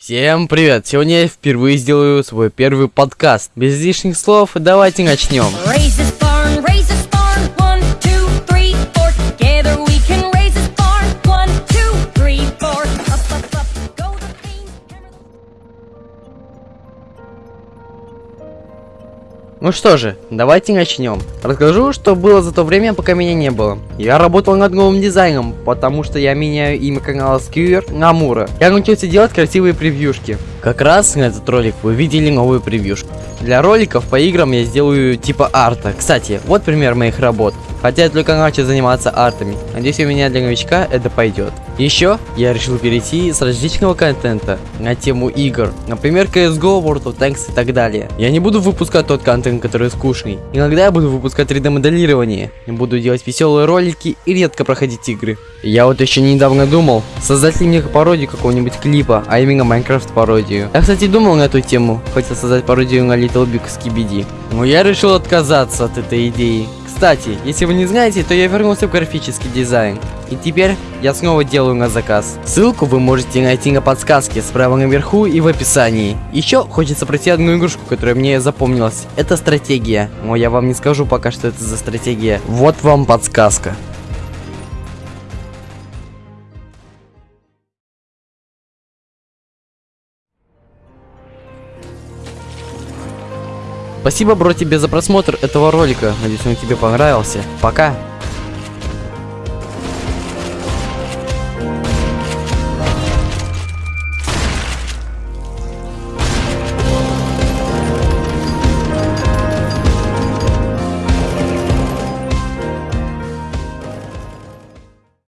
Всем привет! Сегодня я впервые сделаю свой первый подкаст. Без лишних слов, давайте начнем. Ну что же, давайте начнем. Расскажу, что было за то время, пока меня не было. Я работал над новым дизайном, потому что я меняю имя канала Skewer на Мура. Я научился делать красивые превьюшки. Как раз на этот ролик вы видели новую превьюшку. Для роликов по играм я сделаю типа арта. Кстати, вот пример моих работ. Хотя я только начал заниматься артами. Надеюсь, у меня для новичка это пойдет. Еще я решил перейти с различного контента на тему игр. Например, CSGO, World of Tanks и так далее. Я не буду выпускать тот контент, который скучный. Иногда я буду выпускать 3D моделирование. Буду делать веселые ролики и редко проходить игры. Я вот еще недавно думал, создать ли мне пародию какого-нибудь клипа, а именно Майнкрафт пародию. Я, кстати, думал на эту тему, хотел создать пародию на Little Big Skibidi. Но я решил отказаться от этой идеи. Кстати, если вы не знаете, то я вернулся в графический дизайн. И теперь я снова делаю на заказ. Ссылку вы можете найти на подсказке справа наверху и в описании. Еще хочется пройти одну игрушку, которая мне запомнилась. Это стратегия. Но я вам не скажу пока, что это за стратегия. Вот вам подсказка. Спасибо, бро, тебе за просмотр этого ролика. Надеюсь, он тебе понравился. Пока.